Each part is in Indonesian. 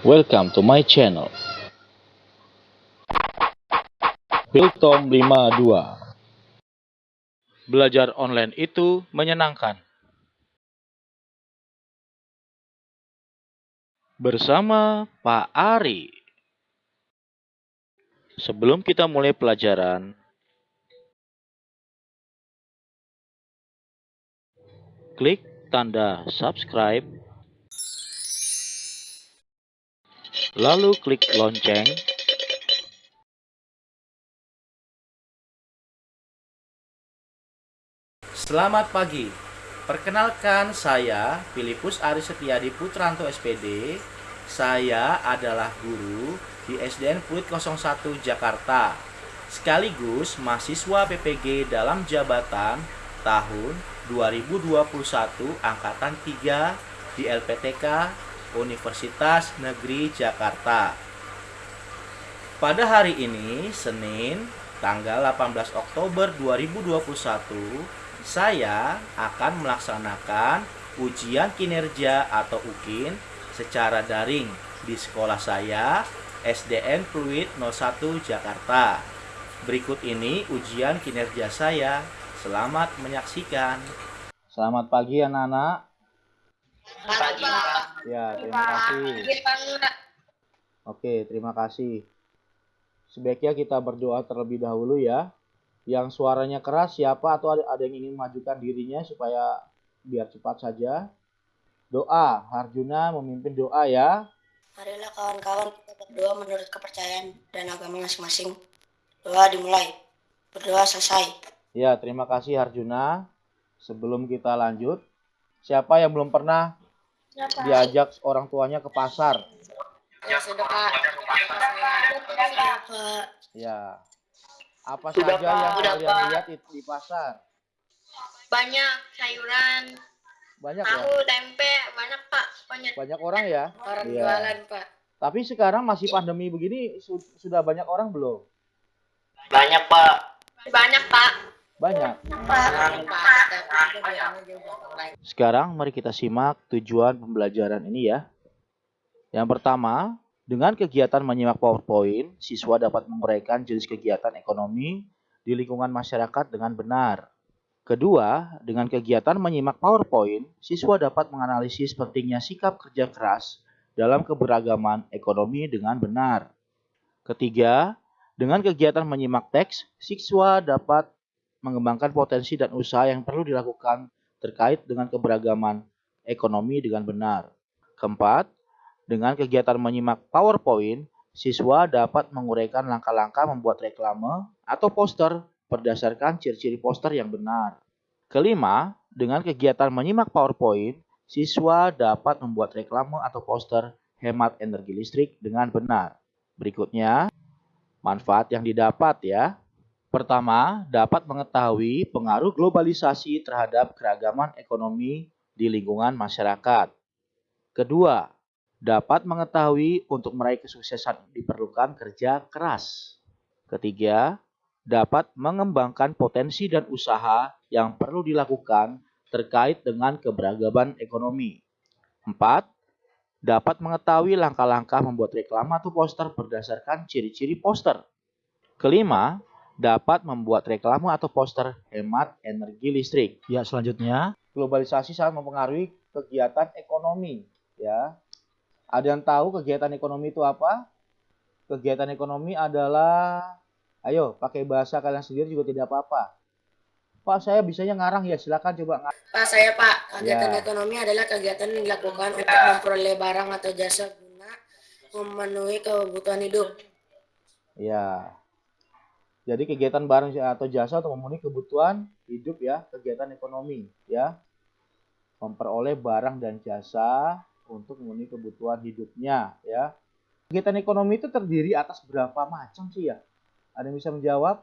Welcome to my channel. Biltom 52 Belajar online itu menyenangkan. Bersama Pak Ari. Sebelum kita mulai pelajaran, klik tanda subscribe, lalu klik lonceng, Selamat pagi. Perkenalkan saya Filipus Ari Setiadi Putranto SPD. Saya adalah guru di SDN Pluit 01 Jakarta. Sekaligus mahasiswa PPG dalam jabatan tahun 2021 angkatan 3 di LPTK Universitas Negeri Jakarta. Pada hari ini, Senin, tanggal 18 Oktober 2021, saya akan melaksanakan ujian kinerja atau UKIN secara daring di sekolah saya SDN Pluit 01 Jakarta. Berikut ini ujian kinerja saya. Selamat menyaksikan. Selamat pagi anak-anak. Pagi, Pak. Ya, terima kasih. Oke, terima kasih. Sebaiknya kita berdoa terlebih dahulu ya. Yang suaranya keras siapa atau ada, ada yang ingin majukan dirinya supaya biar cepat saja. Doa, Harjuna memimpin doa ya. Marilah kawan-kawan kita berdoa menurut kepercayaan dan agama masing-masing. Doa dimulai. Berdoa selesai. Ya, terima kasih Harjuna. Sebelum kita lanjut, siapa yang belum pernah diajak orang tuanya ke pasar? Ya. Ya. Apa Sudah, saja Pak. yang Sudah, kalian Pak. lihat di, di pasar? banyak sayuran Banyak ya? tahu tempe banyak pak banyak Banyak orang ya? Orang Iya. jualan Pak. Tapi sekarang masih pandemi begini su- sudah banyak orang belum? Banyak pak. banyak pak Banyak. Sekarang mari kita simak tujuan pembelajaran ini ya. Yang pertama, dengan kegiatan menyimak PowerPoint, siswa dapat menguraikan jenis kegiatan ekonomi di lingkungan masyarakat dengan benar. Kedua, dengan kegiatan menyimak PowerPoint, siswa dapat menganalisis pentingnya sikap kerja keras dalam keberagaman ekonomi dengan benar. Ketiga, dengan kegiatan menyimak teks, siswa dapat mengembangkan potensi dan usaha yang perlu dilakukan terkait dengan keberagaman ekonomi dengan benar. Keempat, dengan kegiatan menyimak PowerPoint, siswa dapat menguraikan langkah-langkah membuat reklame atau poster berdasarkan ciri-ciri poster yang benar. Kelima, dengan kegiatan menyimak PowerPoint, siswa dapat membuat reklame atau poster hemat energi listrik dengan benar. Berikutnya, manfaat yang didapat ya. Pertama, dapat mengetahui pengaruh globalisasi terhadap keragaman ekonomi di lingkungan masyarakat. Kedua, dapat mengetahui untuk meraih kesuksesan diperlukan kerja keras. Ketiga, dapat mengembangkan potensi dan usaha yang perlu dilakukan terkait dengan keberagaman ekonomi. Empat, dapat mengetahui langkah-langkah membuat reklame atau poster berdasarkan ciri-ciri poster. Kelima, dapat membuat reklame atau poster hemat energi listrik. Ya, selanjutnya, globalisasi sangat mempengaruhi kegiatan ekonomi, ya. Ada yang tahu kegiatan ekonomi itu apa? Kegiatan ekonomi adalah ayo pakai bahasa kalian sendiri juga tidak apa-apa. Pak, saya bisanya ngarang ya, silakan coba ngarang. Pak saya Pak, kegiatan Ya. ekonomi adalah kegiatan yang dilakukan untuk memperoleh barang atau jasa guna memenuhi kebutuhan hidup. Ya. Jadi kegiatan barang atau jasa untuk memenuhi kebutuhan hidup ya, kegiatan ekonomi ya. Memperoleh barang dan jasa untuk memenuhi kebutuhan hidupnya ya. Kegiatan ekonomi itu terdiri atas berapa macam sih ya? Ada yang bisa menjawab?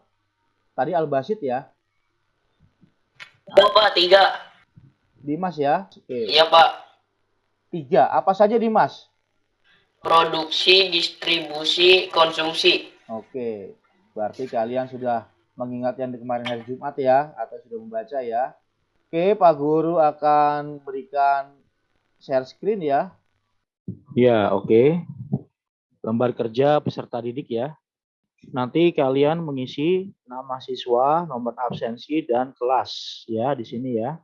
Tadi Albasit ya, pak tiga. Dimas ya. Oke. Iya pak. Tiga. Apa saja Dimas? Produksi, distribusi, konsumsi. Oke. Berarti kalian sudah mengingat yang kemarin hari Jumat ya atau sudah membaca ya. Oke, Pak Guru akan berikan share screen ya. Ya, oke. lembar kerja peserta didik ya. Nanti kalian mengisi nama siswa, nomor absensi, dan kelas ya di sini ya.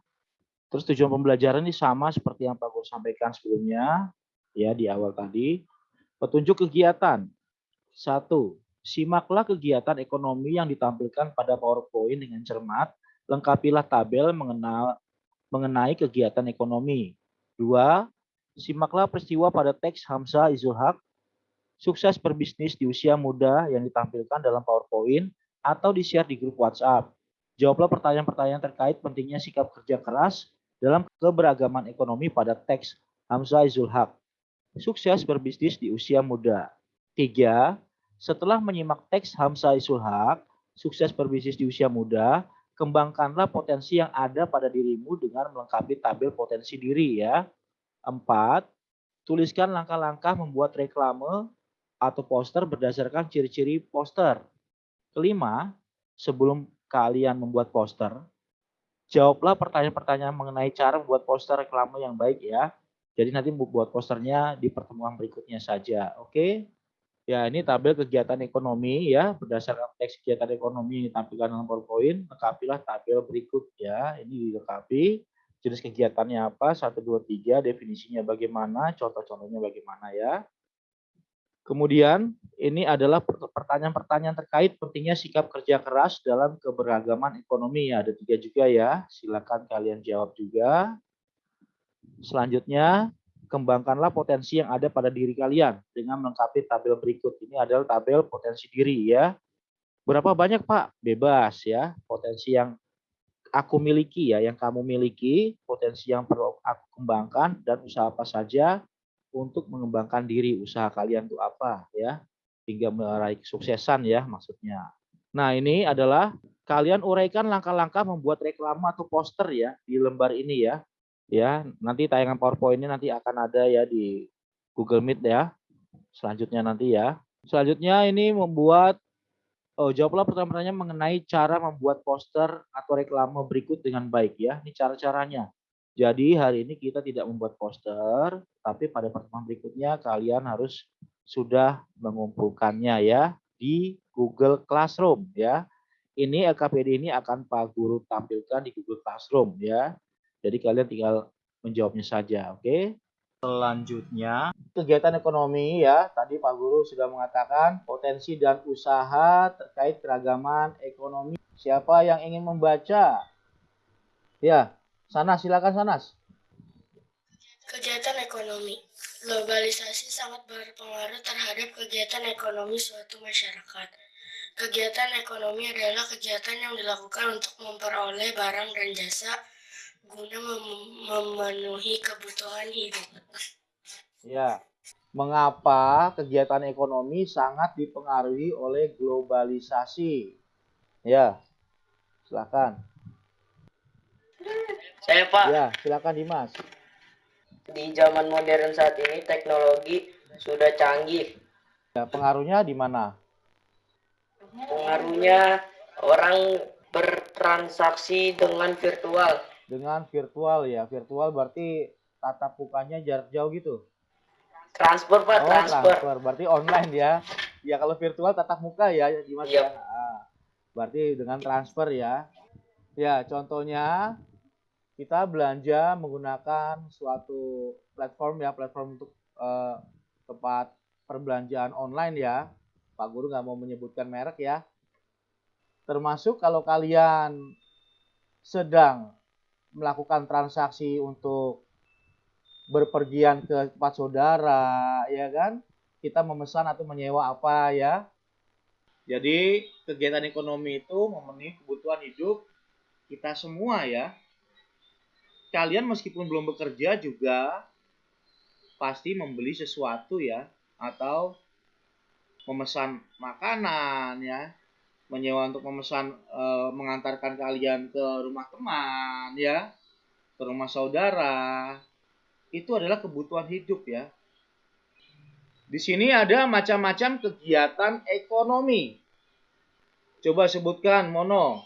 Terus tujuan pembelajaran ini sama seperti yang Pak Guru sampaikan sebelumnya ya di awal tadi. Petunjuk kegiatan. Satu, simaklah kegiatan ekonomi yang ditampilkan pada PowerPoint dengan cermat. Lengkapilah tabel mengenal, mengenai kegiatan ekonomi. Dua, simaklah peristiwa pada teks Hamzah Izul Haq sukses berbisnis di usia muda yang ditampilkan dalam PowerPoint atau di-share di grup WhatsApp. Jawablah pertanyaan-pertanyaan terkait pentingnya sikap kerja keras dalam keberagaman ekonomi pada teks Hamzah Izul Haq. Sukses berbisnis di usia muda. Tiga, setelah menyimak teks Hamzah Izul Haq, sukses berbisnis di usia muda, kembangkanlah potensi yang ada pada dirimu dengan melengkapi tabel potensi diri ya. Empat, tuliskan langkah-langkah membuat reklame atau poster berdasarkan ciri-ciri poster. Kelima, sebelum kalian membuat poster, jawablah pertanyaan-pertanyaan mengenai cara membuat poster reklame yang baik ya. Jadi nanti membuat posternya di pertemuan berikutnya saja. Oke. Ya, ini tabel kegiatan ekonomi ya, berdasarkan teks kegiatan ekonomi yang ditampilkan dalam PowerPoint, lengkapilah tabel berikut ya. Ini dilengkapi jenis kegiatannya apa, 1 2 3, definisinya bagaimana, contoh-contohnya bagaimana ya. Kemudian ini adalah pertanyaan-pertanyaan terkait pentingnya sikap kerja keras dalam keberagaman ekonomi. Ada tiga juga ya, silakan kalian jawab juga. Selanjutnya, kembangkanlah potensi yang ada pada diri kalian dengan melengkapi tabel berikut. Ini adalah tabel potensi diri ya. Berapa banyak Pak? Bebas ya, potensi yang aku miliki ya, yang kamu miliki, potensi yang perlu aku kembangkan, dan usaha apa saja untuk mengembangkan diri usaha kalian itu apa ya hingga meraih kesuksesan ya maksudnya. Nah ini adalah kalian uraikan langkah-langkah membuat reklame atau poster ya di lembar ini ya. Ya nanti tayangan PowerPoint ini nanti akan ada ya di Google Meet ya. Selanjutnya nanti ya. Selanjutnya ini membuat Oh, jawablah pertanyaan-pertanyaan mengenai cara membuat poster atau reklame berikut dengan baik ya. Ini cara-caranya. Jadi hari ini kita tidak membuat poster, tapi pada pertemuan berikutnya kalian harus sudah mengumpulkannya ya di Google Classroom ya. Ini LKPD ini akan Pak Guru tampilkan di Google Classroom ya. Jadi kalian tinggal menjawabnya saja, oke? Selanjutnya, kegiatan ekonomi ya. Tadi Pak Guru sudah mengatakan potensi dan usaha terkait keragaman ekonomi. Siapa yang ingin membaca? Ya, Sanas, silakan Sanas. Kegiatan ekonomi. Globalisasi sangat berpengaruh terhadap kegiatan ekonomi suatu masyarakat. Kegiatan ekonomi adalah kegiatan yang dilakukan untuk memperoleh barang dan jasa guna mem memenuhi kebutuhan hidup. Ya, mengapa kegiatan ekonomi sangat dipengaruhi oleh globalisasi? Ya, silakan. Saya Pak. Ya, silakan Dimas. Di zaman modern saat ini teknologi sudah canggih. Ya, pengaruhnya di mana? Pengaruhnya orang bertransaksi dengan virtual. Dengan virtual ya. Virtual berarti tatap mukanya jarak jauh gitu. Transfer Pak, oh, transfer. transfer. Berarti online ya. Ya kalau virtual tatap muka ya Dimas Yep. ya. Ah, berarti dengan transfer ya. Ya, contohnya kita belanja menggunakan suatu platform ya, platform untuk eh, tempat perbelanjaan online ya. Pak Guru nggak mau menyebutkan merek ya. Termasuk kalau kalian sedang melakukan transaksi untuk berpergian ke tempat saudara, ya kan? Kita memesan atau menyewa apa ya? Jadi kegiatan ekonomi itu memenuhi kebutuhan hidup kita semua ya. Kalian meskipun belum bekerja juga pasti membeli sesuatu ya atau memesan makanan ya, menyewa untuk memesan e, mengantarkan kalian ke rumah teman ya, ke rumah saudara. Itu adalah kebutuhan hidup ya. Di sini ada macam-macam kegiatan ekonomi. Coba sebutkan Mono.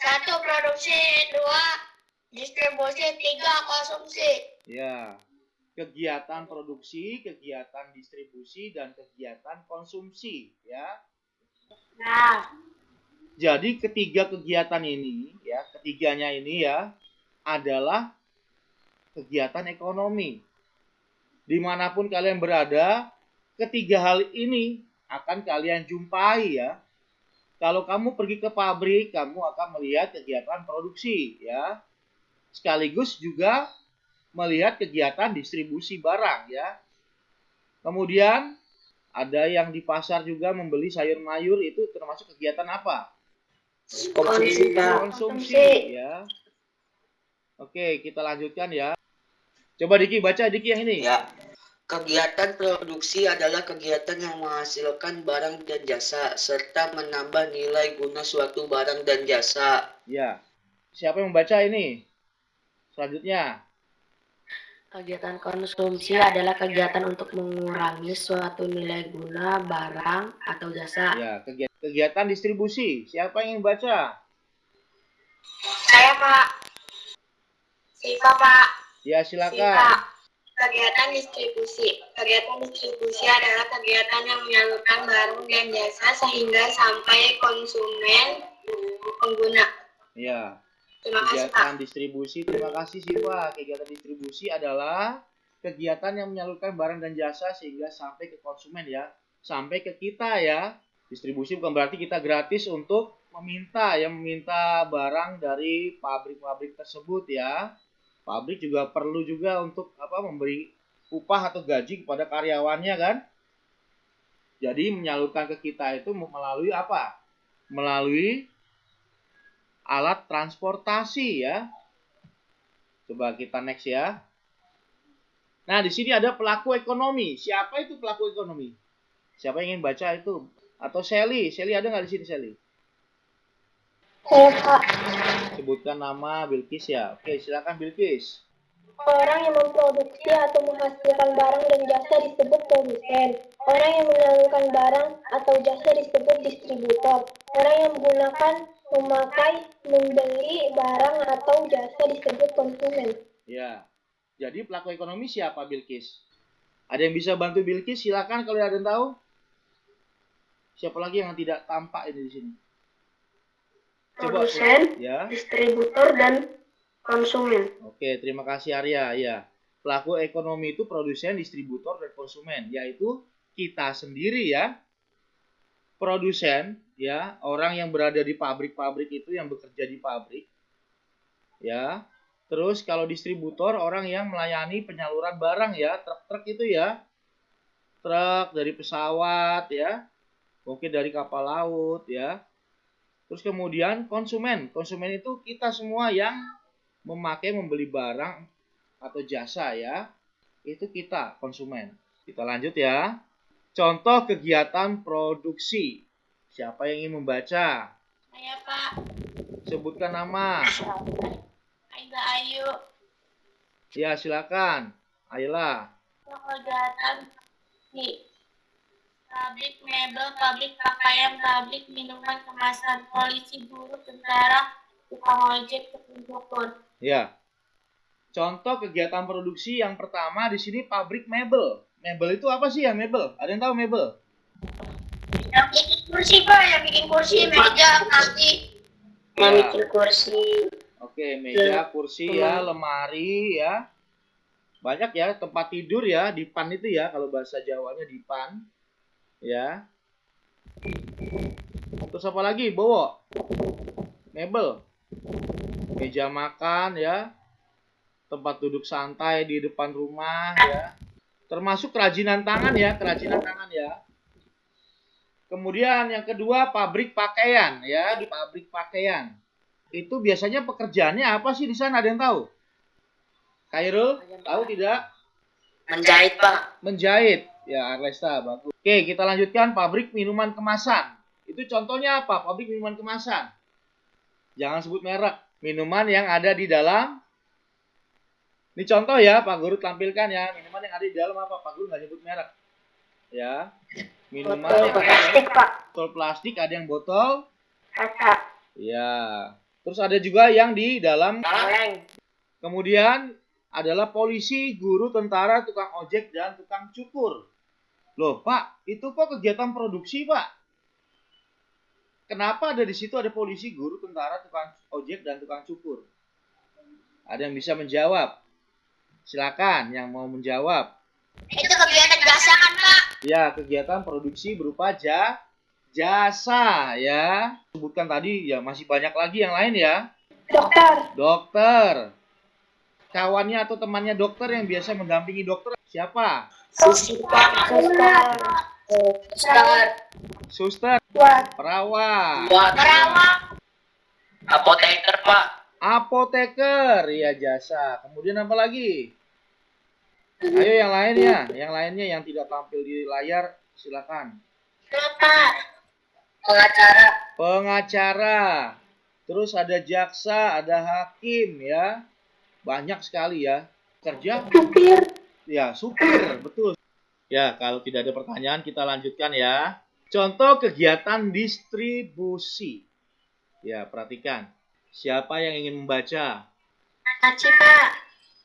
Satu produksi, dua distribusi, tiga konsumsi. Ya. kegiatan produksi, kegiatan distribusi, dan kegiatan konsumsi, ya. Nah, Jadi ketiga kegiatan ini, ya, ketiganya ini ya adalah kegiatan ekonomi. Di mana pun kalian berada, ketiga hal ini akan kalian jumpai ya. Kalau kamu pergi ke pabrik, kamu akan melihat kegiatan produksi ya. Sekaligus juga melihat kegiatan distribusi barang ya. Kemudian ada yang di pasar juga membeli sayur mayur itu termasuk kegiatan apa? Konsumsi. Konsumsi ya. Oke, kita lanjutkan ya. Coba Diki baca Diki yang ini. Ya. Kegiatan produksi adalah kegiatan yang menghasilkan barang dan jasa serta menambah nilai guna suatu barang dan jasa. Ya. Siapa yang membaca ini? Selanjutnya. Kegiatan konsumsi adalah kegiatan untuk mengurangi suatu nilai guna barang atau jasa. Ya, kegiatan, kegiatan distribusi. Siapa yang ingin baca? Saya Pak. Siva Pak. Ya, Siva. silakan. Kegiatan distribusi. Kegiatan distribusi adalah kegiatan yang menyalurkan barang dan jasa sehingga sampai konsumen pengguna. Ya. Pak. Kegiatan distribusi. Terima kasih Siva. Kegiatan distribusi adalah kegiatan yang menyalurkan barang dan jasa sehingga sampai ke konsumen ya. Sampai ke kita ya. Distribusi bukan berarti kita gratis untuk meminta ya meminta barang dari pabrik-pabrik tersebut ya. Pabrik juga perlu juga untuk apa memberi upah atau gaji kepada karyawannya kan. Jadi menyalurkan ke kita itu melalui apa? Melalui alat transportasi ya. Coba kita next ya. Nah, di sini ada pelaku ekonomi. Siapa itu pelaku ekonomi? Siapa yang ingin baca itu? Atau Sally? Sally ada nggak di sini Sally? saya Pak. Sebutkan nama Bilkis ya. Oke, silakan Bilkis. Orang yang memproduksi atau menghasilkan barang dan jasa disebut produsen. Orang yang menyalurkan barang atau jasa disebut distributor. Orang yang menggunakan, memakai, membeli barang atau jasa disebut konsumen. Ya. Jadi pelaku ekonomi siapa Bilkis? Ada yang bisa bantu Bilkis? Silakan kalau ada yang tahu. Siapa lagi yang tidak tampak ini di sini? Coba, Produsen, ya. distributor, dan konsumen. Oke, terima kasih Arya. Ya, pelaku ekonomi itu produsen, distributor, dan konsumen, yaitu kita sendiri ya. Produsen, ya, orang yang berada di pabrik-pabrik itu yang bekerja di pabrik. Ya. Terus kalau distributor orang yang melayani penyaluran barang ya, truk-truk itu ya. Truk dari pesawat ya. Mungkin dari kapal laut ya. Terus kemudian konsumen. Konsumen itu kita semua yang memakai membeli barang atau jasa ya. Itu kita konsumen. Kita lanjut ya. Contoh kegiatan produksi. Siapa yang ingin membaca? Saya Pak. Sebutkan nama. Aida Ayu. Ya, silakan. Ayolah. Kegiatan di pabrik mebel, pabrik pakaian, pabrik minuman kemasan, polisi, guru, tentara, tukang ojek, tukang Ya. Contoh kegiatan produksi yang pertama di sini pabrik mebel. Mebel itu apa sih ya mebel? Ada yang tahu mebel? Yang bikin kursi pak, yang bikin kursi, meja, plastik. Ya. Bikin kursi. Oke, meja, kursi ya, lemari ya. Banyak ya tempat tidur ya, dipan itu ya kalau bahasa Jawanya dipan. Ya. Terus apa lagi? Bowo. Mebel. Meja makan ya. Tempat duduk santai di depan rumah ya. Termasuk kerajinan tangan ya, kerajinan tangan ya. Kemudian yang kedua pabrik pakaian ya, di pabrik pakaian. Itu biasanya pekerjaannya apa sih di sana? Ada yang tahu? Khairul, tahu tidak? Menjahit, Pak. Menjahit. Ya, Arlesta, bagus. Oke, kita lanjutkan pabrik minuman kemasan. Itu contohnya apa? Pabrik minuman kemasan. Jangan sebut merek. Minuman yang ada di dalam ini contoh ya, Pak Guru tampilkan ya. Minuman yang ada di dalam apa? Pak Guru nggak nyebut merek. Ya. Minuman Botol yang ada plastik, Pak. botol plastik, ada yang botol. Kaca. Ya. Terus ada juga yang di dalam Kaleng. Kemudian adalah polisi, guru, tentara, tukang ojek, dan tukang cukur. Loh, Pak, itu kok kegiatan produksi, Pak? Kenapa ada di situ ada polisi, guru, tentara, tukang ojek, dan tukang cukur? Ada yang bisa menjawab? Silakan yang mau menjawab. Itu kegiatan jasa kan, Pak? Ya, kegiatan produksi berupa ja, jasa ya. Sebutkan tadi ya masih banyak lagi yang lain ya. Dokter. Dokter. Kawannya atau temannya dokter yang biasa mendampingi dokter siapa? Suster. Suster. Suster, Buat. perawat, Perawat. Apoteker, Pak. Apoteker, ya jasa. Kemudian apa lagi? Ayo yang lainnya, yang lainnya yang tidak tampil di layar silakan. Pengacara. Pengacara. Terus ada jaksa, ada hakim ya. Banyak sekali ya. Kerja Supir. Ya, supir, betul. Ya, kalau tidak ada pertanyaan kita lanjutkan ya. Contoh kegiatan distribusi. Ya, perhatikan. Siapa yang ingin membaca? Aci, Pak.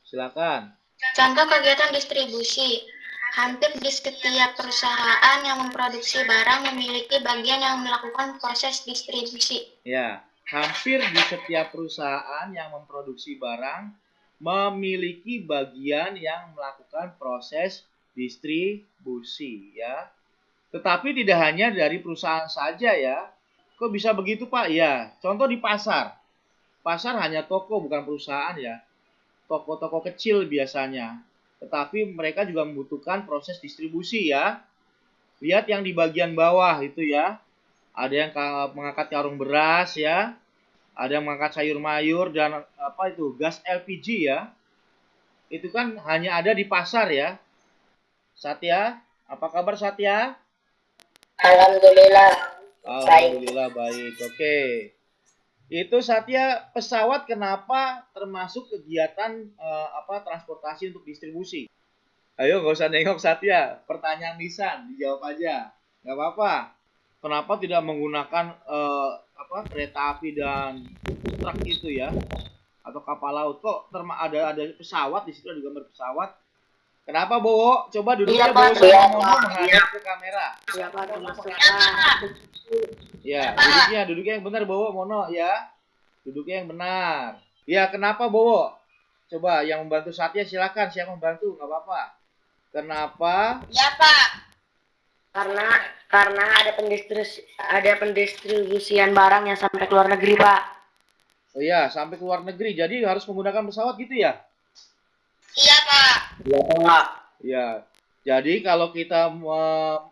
Silakan. Contoh kegiatan distribusi. Hampir di setiap perusahaan yang memproduksi barang memiliki bagian yang melakukan proses distribusi. Ya, hampir di setiap perusahaan yang memproduksi barang memiliki bagian yang melakukan proses distribusi ya. Tetapi tidak hanya dari perusahaan saja ya. Kok bisa begitu Pak? Ya, contoh di pasar. Pasar hanya toko bukan perusahaan ya. Toko-toko kecil biasanya. Tetapi mereka juga membutuhkan proses distribusi ya. Lihat yang di bagian bawah itu ya. Ada yang ka- mengangkat karung beras ya. Ada yang mengangkat sayur mayur dan apa itu gas LPG ya. Itu kan hanya ada di pasar ya. Satya, apa kabar Satya? Alhamdulillah. Alhamdulillah baik. Oke. Itu Satya pesawat kenapa termasuk kegiatan eh, apa transportasi untuk distribusi? Ayo nggak usah nengok Satya. Pertanyaan Nisan dijawab aja. Nggak apa-apa. Kenapa tidak menggunakan eh, apa kereta api dan truk itu ya? Atau kapal laut? Kok ada ada pesawat di situ ada gambar pesawat? Kenapa Bowo? Coba duduknya Iya, Bowo Pak. sama Iya, Pak. menghadap ke kamera. Termasuk Pak? Ya, duduknya, duduknya yang benar Bowo, Mono ya. Duduknya yang benar. Ya, kenapa Bowo? Coba yang membantu Satya silakan, siapa membantu, nggak apa-apa. Kenapa? Ya, Pak. Karena karena ada pendistribusi ada pendistribusian barang yang sampai ke luar negeri, Pak. Oh ya, sampai ke luar negeri. Jadi harus menggunakan pesawat gitu ya? Iya, Pak. Ya. Jadi kalau kita me-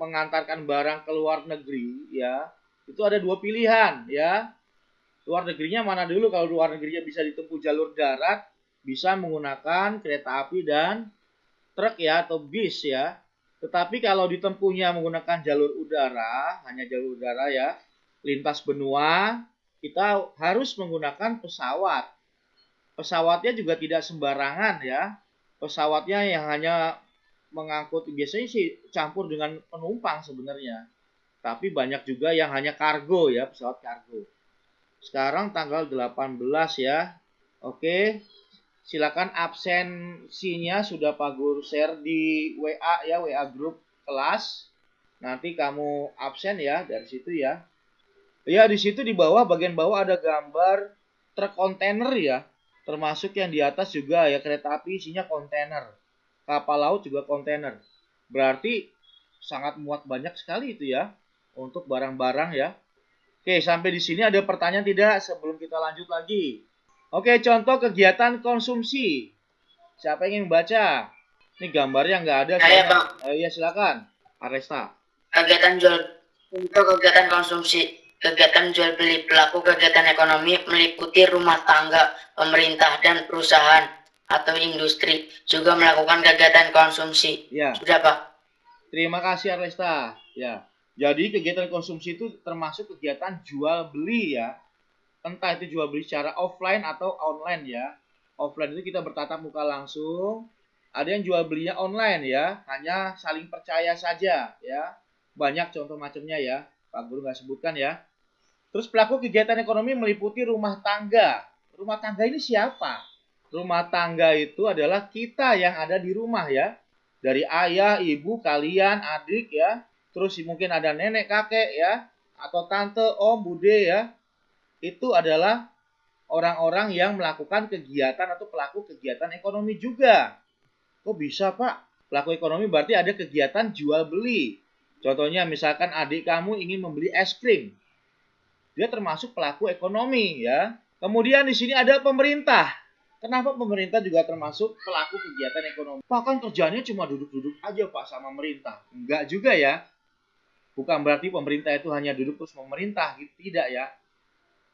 mengantarkan barang ke luar negeri, ya, itu ada dua pilihan, ya. Luar negerinya mana dulu? Kalau luar negerinya bisa ditempuh jalur darat, bisa menggunakan kereta api dan truk ya atau bis ya. Tetapi kalau ditempuhnya menggunakan jalur udara, hanya jalur udara ya, lintas benua, kita harus menggunakan pesawat. Pesawatnya juga tidak sembarangan ya. Pesawatnya yang hanya mengangkut biasanya sih campur dengan penumpang sebenarnya. Tapi banyak juga yang hanya kargo ya, pesawat kargo. Sekarang tanggal 18 ya. Oke. Silakan absensinya sudah Pak Guru share di WA ya, WA grup kelas. Nanti kamu absen ya dari situ ya. Ya, di situ di bawah bagian bawah ada gambar truk kontainer ya. Termasuk yang di atas juga ya kereta api isinya kontainer. Kapal laut juga kontainer. Berarti sangat muat banyak sekali itu ya untuk barang-barang ya. Oke, sampai di sini ada pertanyaan tidak sebelum kita lanjut lagi? Oke, contoh kegiatan konsumsi. Siapa yang ingin membaca? Ini gambarnya nggak ada. Saya, Bang. Eh, iya, silakan. Aresta. kegiatan jual untuk kegiatan konsumsi kegiatan jual beli pelaku kegiatan ekonomi meliputi rumah tangga pemerintah dan perusahaan atau industri juga melakukan kegiatan konsumsi Ya. sudah pak Terima kasih Aresta. Ya. Jadi kegiatan konsumsi itu termasuk kegiatan jual beli ya. Entah itu jual beli secara offline atau online ya. Offline itu kita bertatap muka langsung. Ada yang jual belinya online ya, hanya saling percaya saja ya. Banyak contoh macamnya ya. Pak Guru nggak sebutkan ya. Terus pelaku kegiatan ekonomi meliputi rumah tangga. Rumah tangga ini siapa? Rumah tangga itu adalah kita yang ada di rumah ya. Dari ayah, ibu, kalian, adik ya. Terus mungkin ada nenek, kakek ya. Atau tante, om, bude ya. Itu adalah orang-orang yang melakukan kegiatan atau pelaku kegiatan ekonomi juga. Kok bisa pak? Pelaku ekonomi berarti ada kegiatan jual beli. Contohnya misalkan adik kamu ingin membeli es krim. Dia termasuk pelaku ekonomi ya. Kemudian di sini ada pemerintah. Kenapa pemerintah juga termasuk pelaku kegiatan ekonomi? Pak kan kerjanya cuma duduk-duduk aja Pak sama pemerintah. Enggak juga ya. Bukan berarti pemerintah itu hanya duduk terus memerintah gitu. Tidak ya.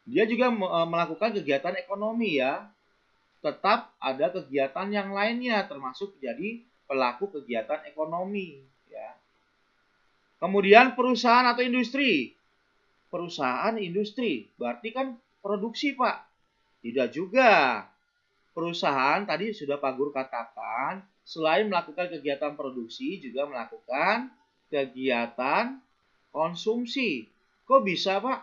Dia juga e, melakukan kegiatan ekonomi ya. Tetap ada kegiatan yang lainnya termasuk jadi pelaku kegiatan ekonomi. Kemudian perusahaan atau industri. Perusahaan industri, berarti kan produksi Pak. Tidak juga. Perusahaan tadi sudah Pak Guru katakan, selain melakukan kegiatan produksi, juga melakukan kegiatan konsumsi. Kok bisa Pak?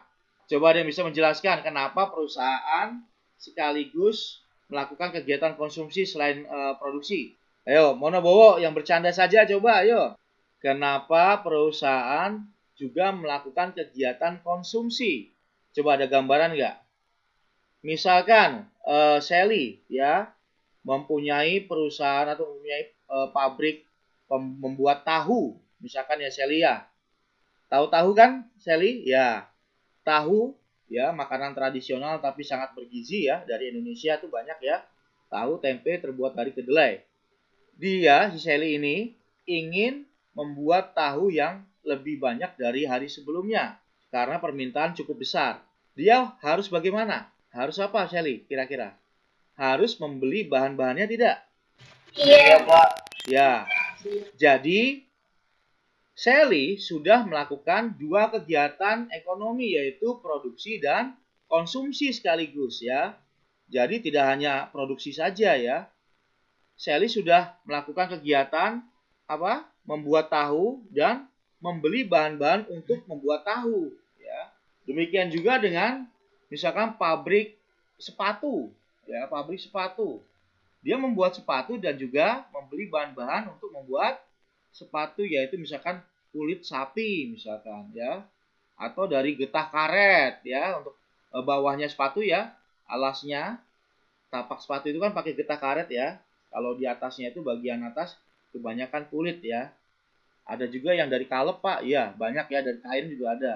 Coba ada yang bisa menjelaskan kenapa perusahaan sekaligus melakukan kegiatan konsumsi selain uh, produksi. Ayo, Mono Bowo yang bercanda saja coba, ayo. Kenapa perusahaan juga melakukan kegiatan konsumsi? Coba ada gambaran nggak? Misalkan uh, Sally ya mempunyai perusahaan atau mempunyai uh, pabrik membuat tahu, misalkan ya Sally ya. Tahu-tahu kan Sally? Ya. Tahu ya makanan tradisional tapi sangat bergizi ya dari Indonesia tuh banyak ya. Tahu tempe terbuat dari kedelai. Dia si Sally ini ingin membuat tahu yang lebih banyak dari hari sebelumnya karena permintaan cukup besar. Dia harus bagaimana? Harus apa, Shelly? Kira-kira? Harus membeli bahan-bahannya tidak? Iya, Pak. Ya. Jadi, Sally sudah melakukan dua kegiatan ekonomi yaitu produksi dan konsumsi sekaligus ya. Jadi tidak hanya produksi saja ya. Sally sudah melakukan kegiatan apa? Membuat tahu dan membeli bahan-bahan untuk membuat tahu ya. Demikian juga dengan misalkan pabrik sepatu ya, pabrik sepatu. Dia membuat sepatu dan juga membeli bahan-bahan untuk membuat sepatu yaitu misalkan kulit sapi misalkan ya atau dari getah karet ya untuk e, bawahnya sepatu ya alasnya tapak sepatu itu kan pakai getah karet ya kalau di atasnya itu bagian atas kebanyakan kulit ya. Ada juga yang dari kalep pak, iya banyak ya dari kain juga ada.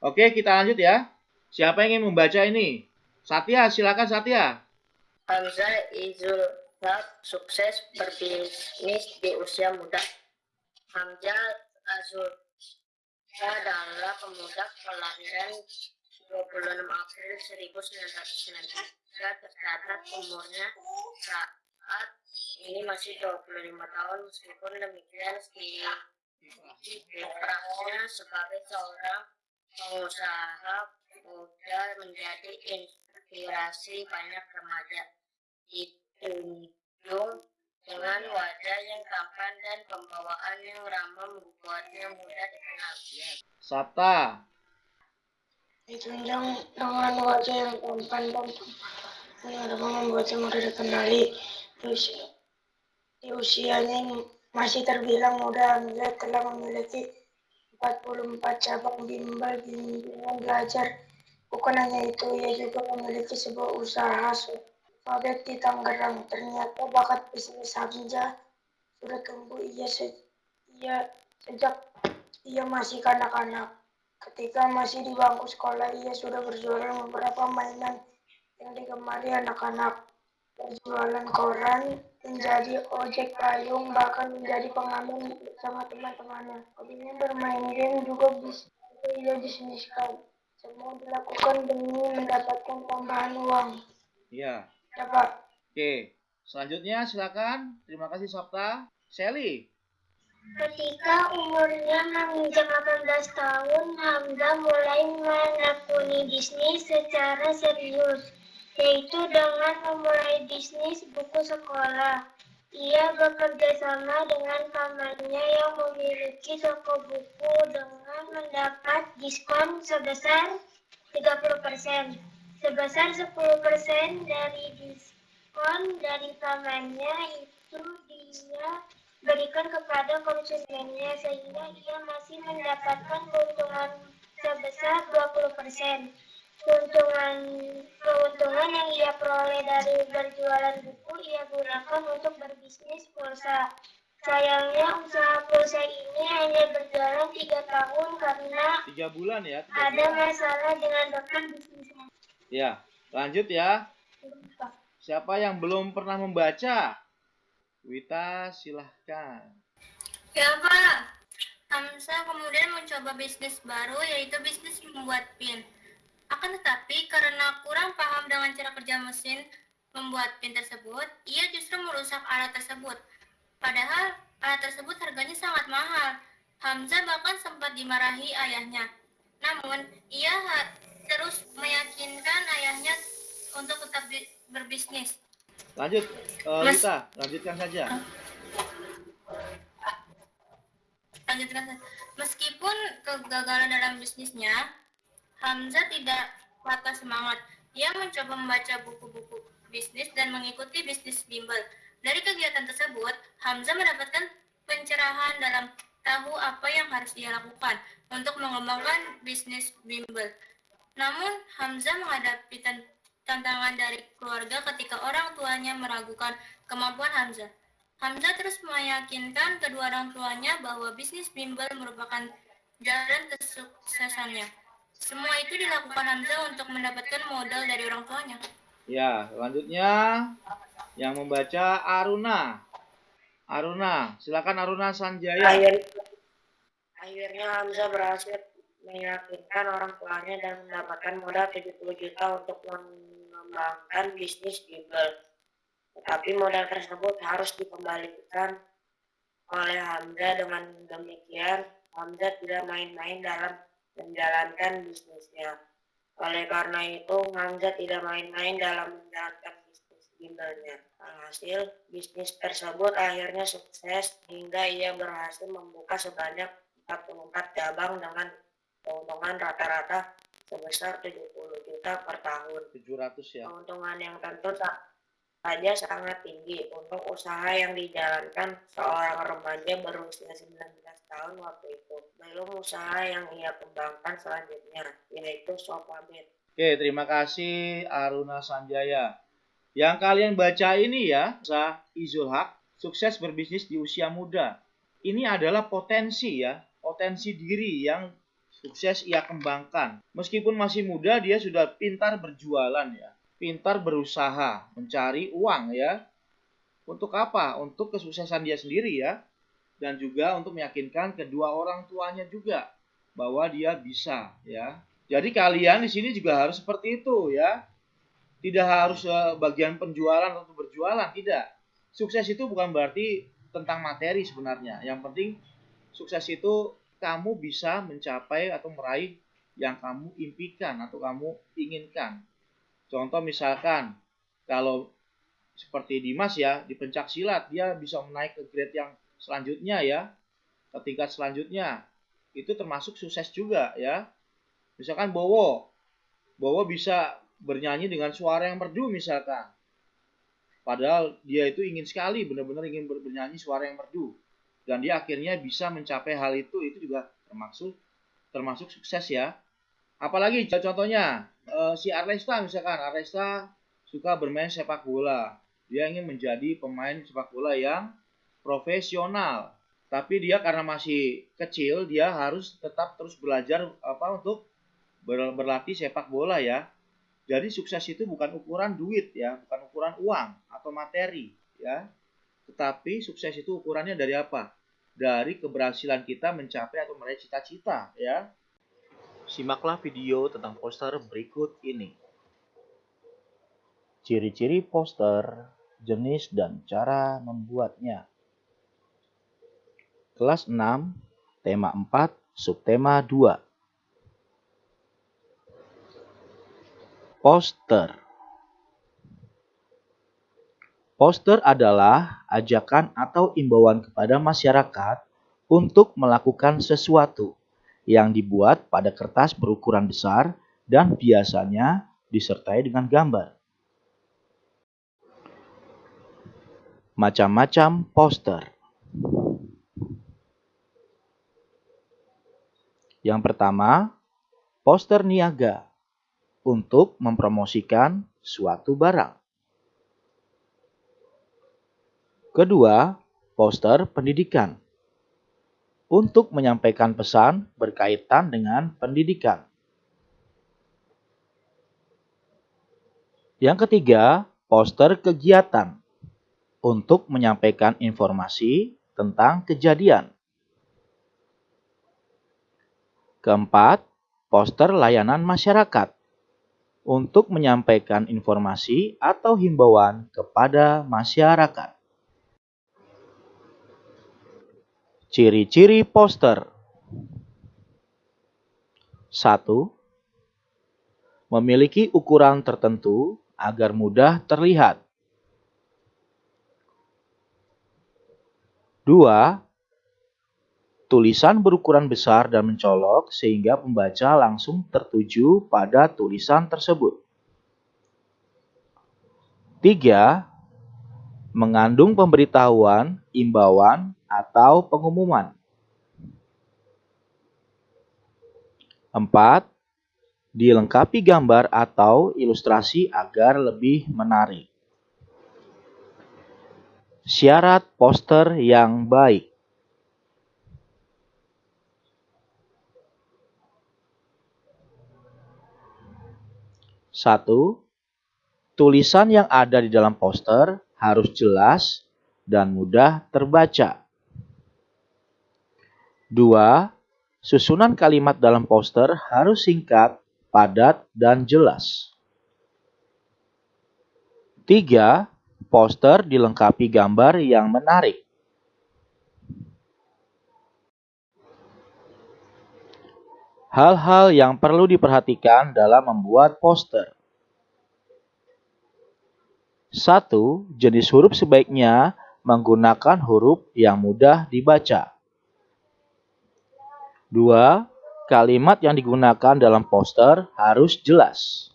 Oke kita lanjut ya. Siapa yang ingin membaca ini? Satya, silakan Satya. Hamzah Izul Haq sukses berbisnis di usia muda. Hamzah Azul adalah pemuda kelahiran 26 April 1993 tercatat umurnya saat ini masih 25 tahun meskipun demikian kiprahnya sebagai seorang pengusaha muda menjadi inspirasi banyak remaja ditunjung dengan wajah yang tampan dan pembawaan yang ramah membuatnya mudah dikenal. Sabta. Ditunjang dengan wajah yang tampan dan yang ramah membuatnya mudah dikenali di usianya yang masih terbilang muda, Hamzah telah memiliki 44 cabang bimbel bimbingan belajar. Bukan hanya itu, ia juga memiliki sebuah usaha pabrik di Tangerang. Ternyata bakat bisnis Hamzah sudah tumbuh ia, se ia sejak ia masih kanak-kanak. Ketika masih di bangku sekolah, ia sudah berjualan beberapa mainan yang digemari anak-anak berjualan koran, menjadi ojek payung, bahkan menjadi pengamen bersama teman-temannya. Hobinya bermain game juga bisa ia bisniskan. Semua dilakukan demi mendapatkan tambahan uang. Iya. Ya, Pak. Oke. Selanjutnya silakan. Terima kasih Sabta. Sally. Ketika umurnya menginjak 18 tahun, Hamzah mulai menekuni bisnis secara serius yaitu dengan memulai bisnis buku sekolah. Ia bekerja sama dengan pamannya yang memiliki toko buku dengan mendapat diskon sebesar 30%. Sebesar 10% dari diskon dari tamannya itu dia berikan kepada konsumennya sehingga ia masih mendapatkan keuntungan sebesar 20%. Keuntungan keuntungan yang ia peroleh dari berjualan buku ia gunakan untuk berbisnis pulsa. Sayangnya usaha pulsa ini hanya berjalan tiga tahun karena Tiga bulan ya. tiga ada bulan. masalah dengan rekan bisnisnya. Ya, lanjut ya. Siapa yang belum pernah membaca? Wita, silahkan. Ya Pak, Hamsa kemudian mencoba bisnis baru yaitu bisnis membuat pin. Akan tetapi karena kurang paham dengan cara kerja mesin membuat pin tersebut, ia justru merusak alat tersebut. Padahal alat tersebut harganya sangat mahal. Hamzah bahkan sempat dimarahi ayahnya. Namun, ia terus meyakinkan ayahnya untuk tetap bi- berbisnis. Lanjut, eh, Mas- Wita, lanjutkan saja. lanjutkan saja. Meskipun kegagalan dalam bisnisnya, Hamzah tidak patah semangat. Ia mencoba membaca buku-buku bisnis dan mengikuti bisnis bimbel. Dari kegiatan tersebut, Hamzah mendapatkan pencerahan dalam tahu apa yang harus ia lakukan untuk mengembangkan bisnis bimbel. Namun, Hamzah menghadapi tan- tantangan dari keluarga ketika orang tuanya meragukan kemampuan Hamzah. Hamzah terus meyakinkan kedua orang tuanya bahwa bisnis bimbel merupakan jalan kesuksesannya. Semua itu dilakukan Hamzah untuk mendapatkan modal dari orang tuanya. Ya, selanjutnya yang membaca Aruna. Aruna, silakan Aruna Sanjaya. Akhir, akhirnya Hamzah berhasil meyakinkan orang tuanya dan mendapatkan modal 70 juta untuk mengembangkan bisnis bimbel. Tetapi modal tersebut harus dikembalikan oleh Hamzah dengan demikian Hamzah tidak main-main dalam menjalankan bisnisnya. Oleh karena itu Hamzah tidak main-main dalam menjalankan bisnis bimbelnya. Alhasil bisnis tersebut akhirnya sukses hingga ia berhasil membuka sebanyak 44 cabang dengan keuntungan rata-rata sebesar 70 juta per tahun. 700 ya. Keuntungan yang tentu sa- saja sangat tinggi untuk usaha yang dijalankan seorang remaja berusia 19 tahun waktu itu. Belum usaha yang ia kembangkan selanjutnya, yaitu Sofabet. Oke, terima kasih Aruna Sanjaya. Yang kalian baca ini ya, Sa Izul Haq, sukses berbisnis di usia muda. Ini adalah potensi ya, potensi diri yang sukses ia kembangkan. Meskipun masih muda, dia sudah pintar berjualan ya, pintar berusaha, mencari uang ya. Untuk apa? Untuk kesuksesan dia sendiri ya, dan juga untuk meyakinkan kedua orang tuanya juga bahwa dia bisa ya. Jadi kalian di sini juga harus seperti itu ya. Tidak harus eh, bagian penjualan atau berjualan, tidak. Sukses itu bukan berarti tentang materi sebenarnya. Yang penting sukses itu kamu bisa mencapai atau meraih yang kamu impikan atau kamu inginkan. Contoh misalkan kalau seperti Dimas ya di pencak silat dia bisa menaik ke grade yang selanjutnya ya. Ke tingkat selanjutnya. Itu termasuk sukses juga ya. Misalkan Bowo. Bowo bisa bernyanyi dengan suara yang merdu misalkan. Padahal dia itu ingin sekali benar-benar ingin ber- bernyanyi suara yang merdu. Dan dia akhirnya bisa mencapai hal itu itu juga termasuk termasuk sukses ya. Apalagi contohnya eh, si Aresta misalkan. Aresta suka bermain sepak bola. Dia ingin menjadi pemain sepak bola yang profesional. Tapi dia karena masih kecil dia harus tetap terus belajar apa untuk ber- berlatih sepak bola ya. Jadi sukses itu bukan ukuran duit ya. Bukan ukuran uang atau materi ya. Tetapi sukses itu ukurannya dari apa? Dari keberhasilan kita mencapai atau meraih cita-cita ya. Simaklah video tentang poster berikut ini. Ciri-ciri poster, jenis dan cara membuatnya. Kelas 6, tema 4, subtema 2. Poster. Poster adalah ajakan atau imbauan kepada masyarakat untuk melakukan sesuatu yang dibuat pada kertas berukuran besar dan biasanya disertai dengan gambar. macam-macam poster. Yang pertama, poster niaga untuk mempromosikan suatu barang. Kedua, poster pendidikan untuk menyampaikan pesan berkaitan dengan pendidikan. Yang ketiga, poster kegiatan untuk menyampaikan informasi tentang kejadian. Keempat, poster layanan masyarakat untuk menyampaikan informasi atau himbauan kepada masyarakat. Ciri-ciri poster 1. Memiliki ukuran tertentu agar mudah terlihat. 2. Tulisan berukuran besar dan mencolok sehingga pembaca langsung tertuju pada tulisan tersebut. 3. Mengandung pemberitahuan, imbauan, atau pengumuman. 4. Dilengkapi gambar atau ilustrasi agar lebih menarik. Syarat poster yang baik. Satu, tulisan yang ada di dalam poster harus jelas dan mudah terbaca. Dua, susunan kalimat dalam poster harus singkat, padat, dan jelas. Tiga, Poster dilengkapi gambar yang menarik. Hal-hal yang perlu diperhatikan dalam membuat poster. 1. Jenis huruf sebaiknya menggunakan huruf yang mudah dibaca. 2. Kalimat yang digunakan dalam poster harus jelas.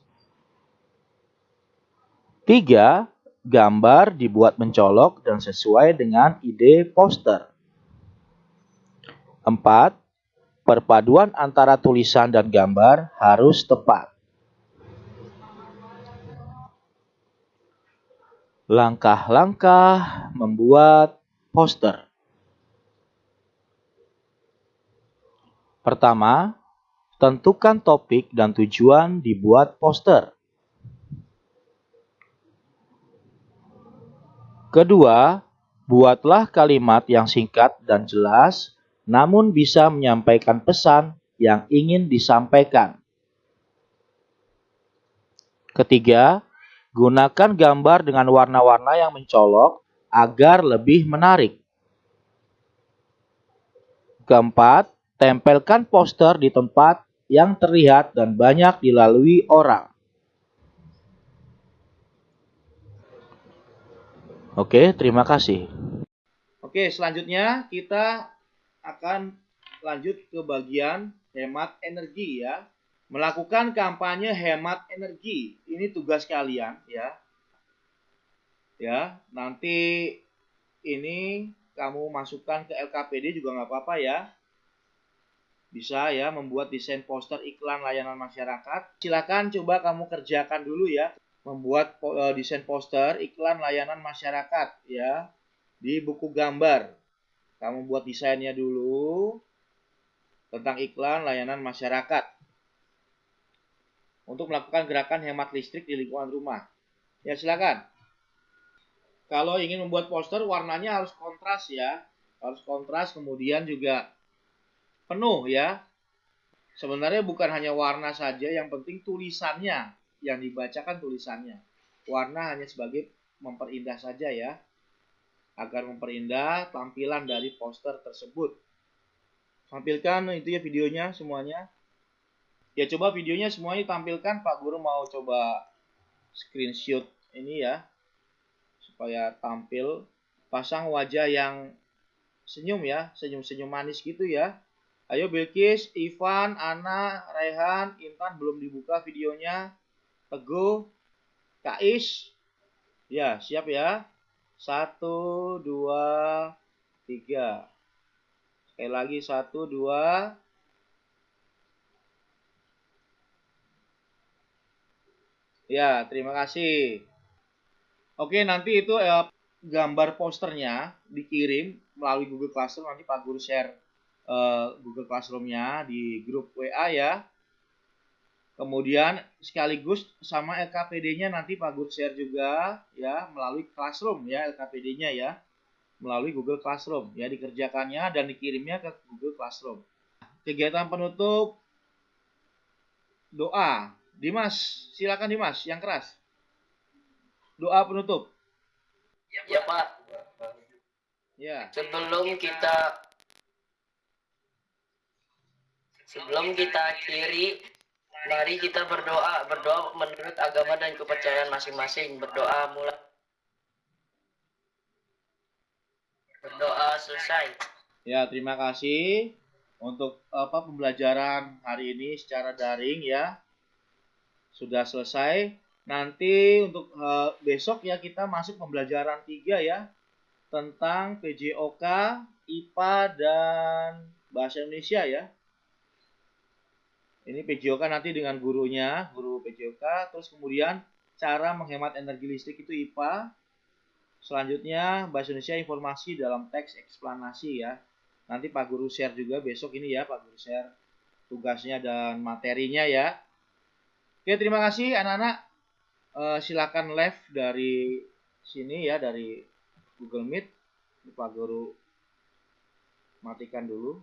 3 gambar dibuat mencolok dan sesuai dengan ide poster. 4. Perpaduan antara tulisan dan gambar harus tepat. Langkah-langkah membuat poster. Pertama, tentukan topik dan tujuan dibuat poster. Kedua, buatlah kalimat yang singkat dan jelas, namun bisa menyampaikan pesan yang ingin disampaikan. Ketiga, gunakan gambar dengan warna-warna yang mencolok agar lebih menarik. Keempat, tempelkan poster di tempat yang terlihat dan banyak dilalui orang. Oke, terima kasih. Oke, selanjutnya kita akan lanjut ke bagian hemat energi ya. Melakukan kampanye hemat energi. Ini tugas kalian ya. Ya, nanti ini kamu masukkan ke LKPD juga nggak apa-apa ya. Bisa ya membuat desain poster iklan layanan masyarakat. Silakan coba kamu kerjakan dulu ya membuat uh, desain poster iklan layanan masyarakat ya di buku gambar. Kamu buat desainnya dulu tentang iklan layanan masyarakat untuk melakukan gerakan hemat listrik di lingkungan rumah. Ya silakan. Kalau ingin membuat poster warnanya harus kontras ya, harus kontras kemudian juga penuh ya. Sebenarnya bukan hanya warna saja, yang penting tulisannya yang dibacakan tulisannya. Warna hanya sebagai memperindah saja ya. Agar memperindah tampilan dari poster tersebut. Tampilkan itu ya videonya semuanya. Ya coba videonya semuanya tampilkan Pak Guru mau coba screenshot ini ya. Supaya tampil pasang wajah yang senyum ya, senyum-senyum manis gitu ya. Ayo Bilkis, Ivan, Ana, Rehan, Intan belum dibuka videonya. Teguh, Kais. Ya, siap ya. Satu, dua, tiga. Sekali lagi satu, dua. Ya, terima kasih. Oke, nanti itu eh, gambar posternya dikirim melalui Google Classroom. Nanti Pak Guru share eh, Google Classroom-nya di grup WA ya. Kemudian sekaligus sama LKPD-nya nanti Pak Guru share juga ya melalui Classroom ya LKPD-nya ya melalui Google Classroom ya dikerjakannya dan dikirimnya ke Google Classroom. Kegiatan penutup doa. Dimas, silakan Dimas yang keras. Doa penutup. Ya Pak, Ya. sebelum kita sebelum kita akhiri, mari kita berdoa, berdoa menurut agama dan kepercayaan masing-masing. Berdoa mulai berdoa selesai. Ya, terima kasih untuk apa pembelajaran hari ini secara daring ya. Sudah selesai. Nanti untuk eh, besok ya kita masuk pembelajaran 3 ya tentang PJOK, IPA dan bahasa Indonesia ya. Ini PJOK nanti dengan gurunya, guru PJOK, terus kemudian cara menghemat energi listrik itu IPA. Selanjutnya bahasa Indonesia informasi dalam teks eksplanasi ya. Nanti Pak Guru share juga besok ini ya Pak Guru share tugasnya dan materinya ya. Oke terima kasih anak-anak. Eh, silakan live dari sini ya dari Google Meet. Pak Guru matikan dulu.